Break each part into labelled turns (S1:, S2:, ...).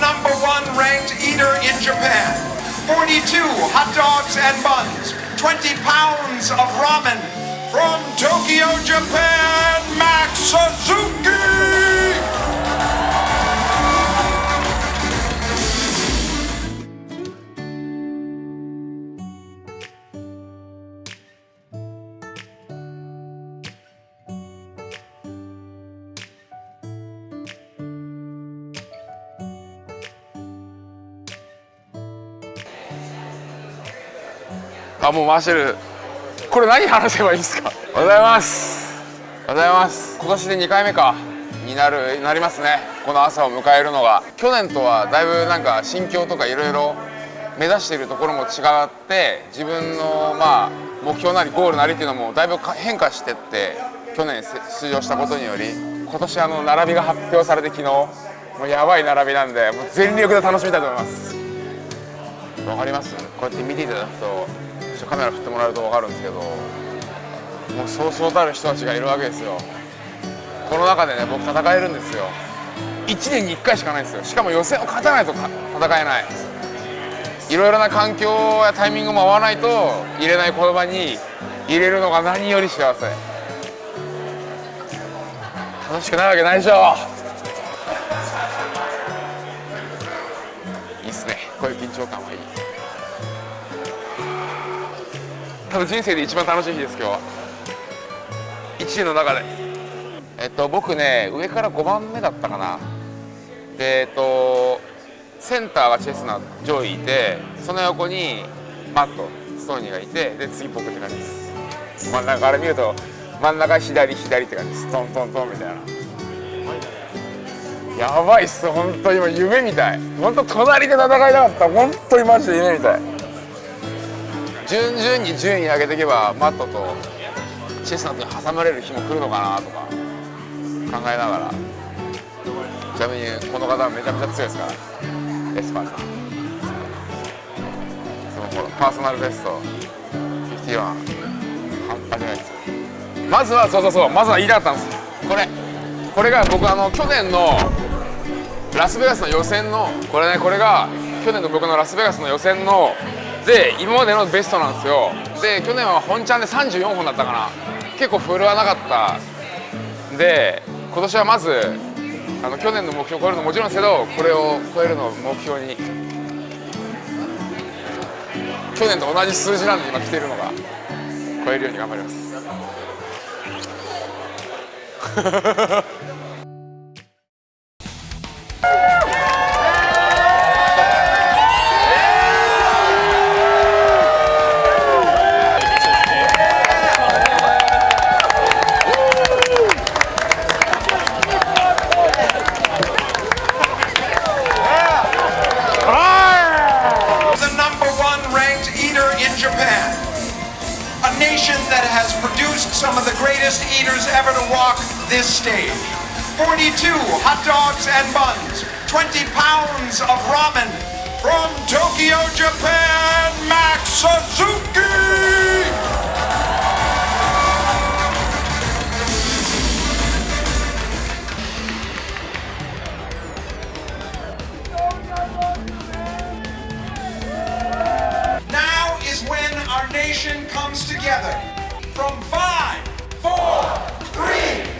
S1: number one ranked eater in Japan. 42 hot dogs and buns, 20 pounds of ramen from Tokyo, Japan, Max Suzuki!
S2: あもう回してる。これ何話せばいいんですか？おはようございます。おはようございます。今年で2回目か。になるなりますね。この朝を迎えるのが。去年とはだいぶなんか心境とかいろいろ目指しているところも違って自分のまあ目標なりゴールなりっていうのもだいぶ変化してって去年出場したことにより今年あの並びが発表されて昨日もうやばい並びなんでもう全力で楽しみたいと思います。わかります。こうやって見ていただくとカメラ振ってもらうと分かるんですけどもうそうそうたる人たちがいるわけですよ。この中でね僕戦えるんですよ。1年に1回しかないんですよ。しかも予選を勝たないと戦えない。いろいろな環境やタイミングも合わないと入れない言葉に入れるのが何より幸せ。楽しくないわけないでしょ。いいっすね。こういう緊張感は。多分人生で一番楽しい日です今日は。1年の中で。えっと僕ね上から5番目だったかな。でえっとセンターがチェスナー上位いてその横にマットストーニーがいてで次僕って感じです。真ん中から見ると真ん中左左って感じです。トントントンみたいな。やばいっす本当今夢みたい。本当隣で戦いたかった。本当にマジで夢みたい。順々に順位上げていけばマットとチェスナットに挟まれる日も来るのかなとか考えながら。ちなみにこの方はめちゃめちゃ強いですから。エスパーさん。そのほらパーソナルベスト。51半端じゃないですまずはそうそうそう。まずは言いたかったんです。これ。これが僕あの去年のラスベガスの予選のこれねこれが去年の僕のラスベガスの予選ので今までのベストなんですよ。で去年は本ちゃんで34本だったかな。結構振るわなかった。で今年はまずあの去年の目標を超えるのもちろんですけどこれを超えるのを目標に去年と同じ数字なんで今来てるのが超えるように頑張ります。
S1: 42 hot dogs and buns, 20 pounds of ramen from Tokyo, Japan, Max Suzuki! Now is when our nation comes together. From five, four, three,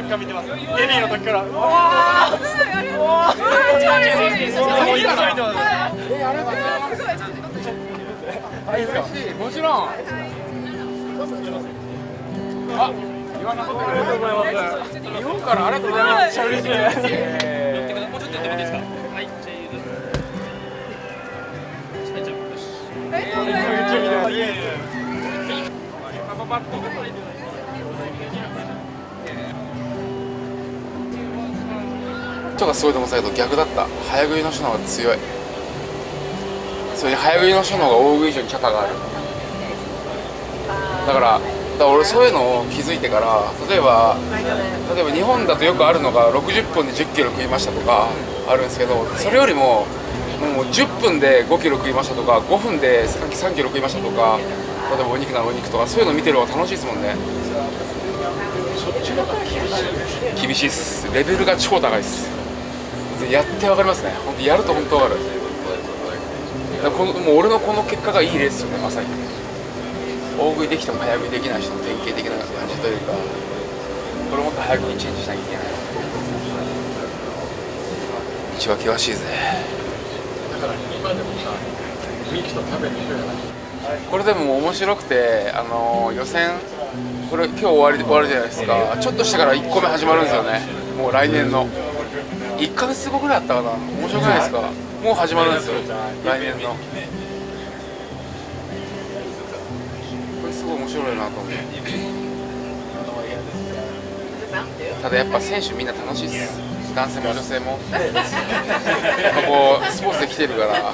S3: あのテレビチャンピオンの時から見てます。デビューの時から。あ。
S2: もちろん。あ言わなかったありがとうございます日本からありがとうございます嬉しいとかすごいと思ってたけど逆だった。早食いの人の方が強い。それに早食いの人の方が大食い以上にキャパがある。だからだから俺そういうのを気づいてから例えば例えば日本だとよくあるのが60分で1 0キロ食いましたとかあるんですけどそれよりももう10分で5キロ食いましたとか5分で3キロ食いましたとか例えばお肉ならお肉とかそういうの見てる方が楽しいですもんね。厳しいっす。レベルが超高いっすやってわかりますね。本当やると本当わかる。だからこのもう俺のこの結果がいいレースよねまさに。大食いできても早食いできない人の典型的な感じというかこれもっと早くにチェンジしなきゃいけない。道は険しいぜ。これでも面白くてあの予選これ今日終わり終わるじゃないですか。ちょっとしてから1個目始まるんですよね。もう来年の1ヶ月後ぐらいあったかな。面白くないですか？もう始まるんですよ。来年の。これすごい面白いなと思ってただやっぱ選手みんな楽しいっす。男性も女性も。やっぱこうスポーツで来てるから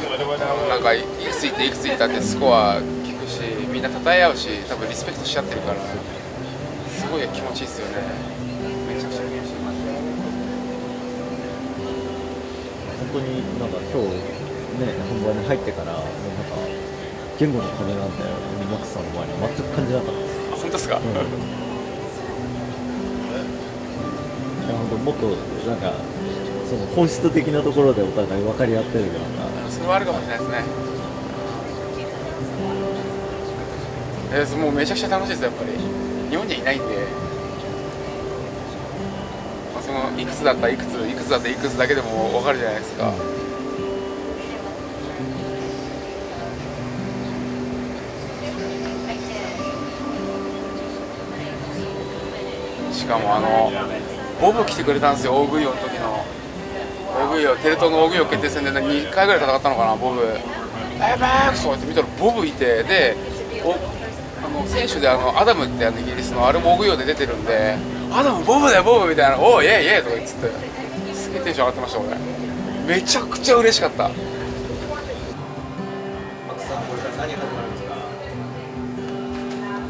S2: なんかいくついっていくついったってスコア聞くしみんな称え合うし多分リスペクトしちゃってるからすごい気持ちいいっすよね。めちゃくちゃ気持ちいい
S3: 本当になんか今日ね本番に入ってからもうなんか言語の壁なんだよマックスさんの前に全く感じなかったです。
S2: あ本当ですか、
S3: いや本当もっとなんかその本質的なところでお互い分かり合ってるような
S2: それはあるかもしれないですね。えーもうめちゃくちゃ楽しいですやっぱり。日本にはいないんで、いくつだったらいくついくつだったらいくつだけでも分かるじゃないですか、しかもあのボブ来てくれたんですよ大食い王の時の。大食い王テレ東の大食い王決定戦で2回ぐらい戦ったのかなボブ「バイバーク!」とかって見たらボブいてでおあの選手であのアダムってあのイギリスのあれも大食い王で出てるんで「アダムボブだよボブ」みたいな「おおイエイイエイ!」とか言ってすげえテンション上がってました俺。めちゃくちゃ嬉しかった。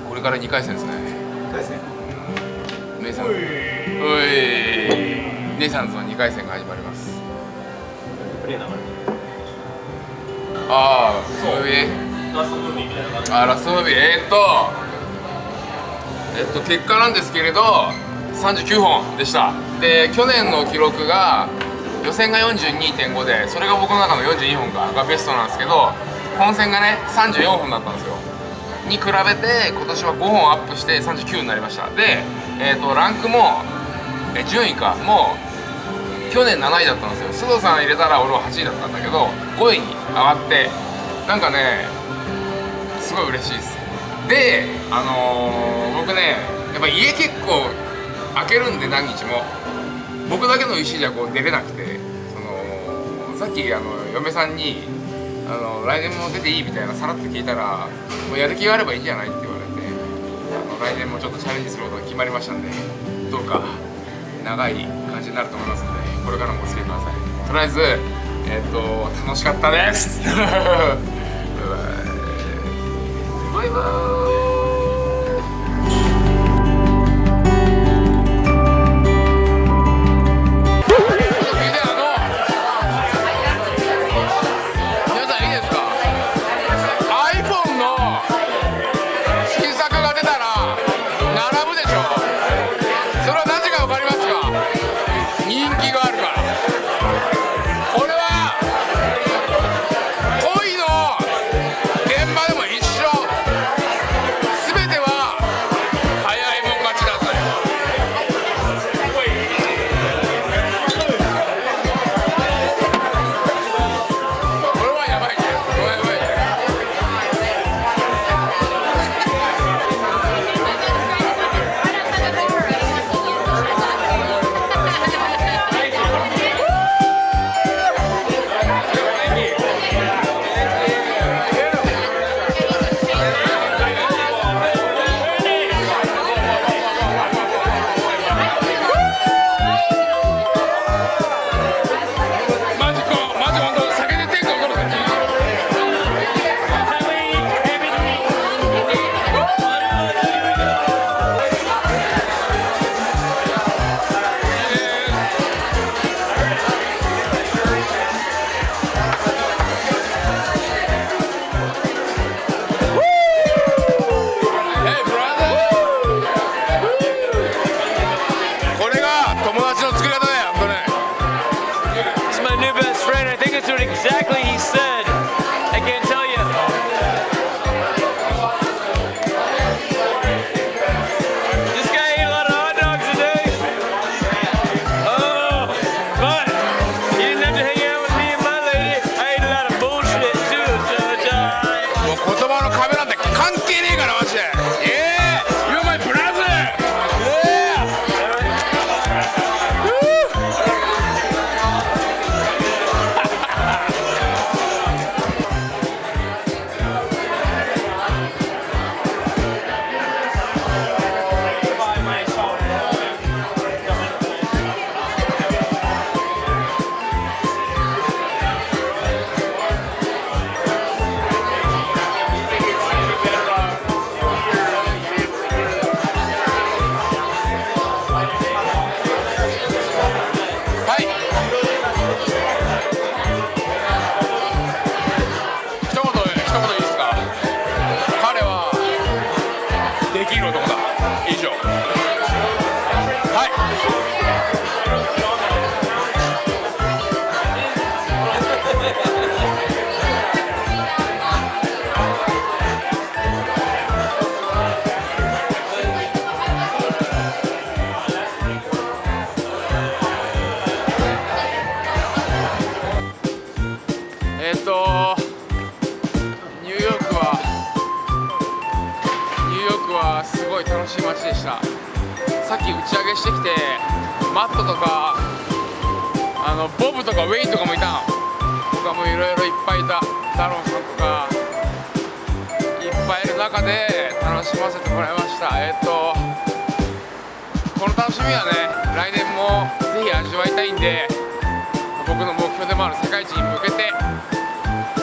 S2: これから2回戦ですね2回戦。ネイサンズおい。ネイサンズの2回戦が始まります。ああそういう。あラストムービー。えー、っと。えっと結果なんですけれど39本でした。で去年の記録が予選が42.5でそれが僕の中の42本がベストなんですけど本戦がね34本だったんですよ。に比べて今年は5本アップして39になりました。で、えー、とランクもえ順位かもう去年7位だったんですよ。須藤さん入れたら俺は8位だったんだけど5位に上がってなんかねすごい嬉しいです。であのー僕ねやっぱ家結構開けるんで何日も僕だけの意思じゃこう出れなくてそのさっきあの嫁さんにあの「来年も出ていい?」みたいなさらっと聞いたら「もうやる気があればいいんじゃない?」って言われてあの来年もちょっとチャレンジすることが決まりましたんでどうか長い感じになると思いますのでこれからもお付き合いくださいとりあえずえっ、と楽しかったです バイバイき打ち上げしてきてマットとかあのボブとかウェインとかもいたの。とかもいろいろいっぱいいた。ダロンさんとかいっぱいいる中で楽しませてもらいました。えっ、とこの楽しみはね来年もぜひ味わいたいんで僕の目標でもある世界一に向けて、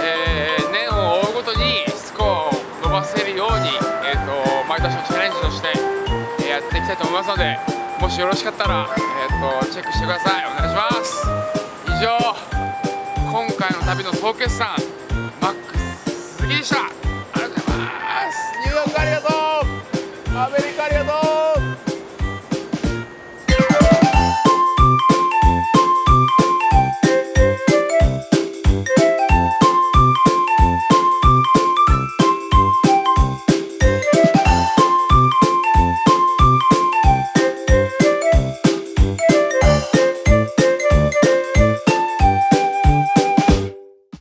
S2: えー年を追うごとにスコアを伸ばせるように、えー、と毎年のチャレンジとして、えーやっていきたいと思いますのでもしよろしかったら、えー、とチェックしてください。お願いします。以上今回の旅の総決算マックス杉でした。ありがとうございます。ニューヨークありがとう。アメリカありがとう。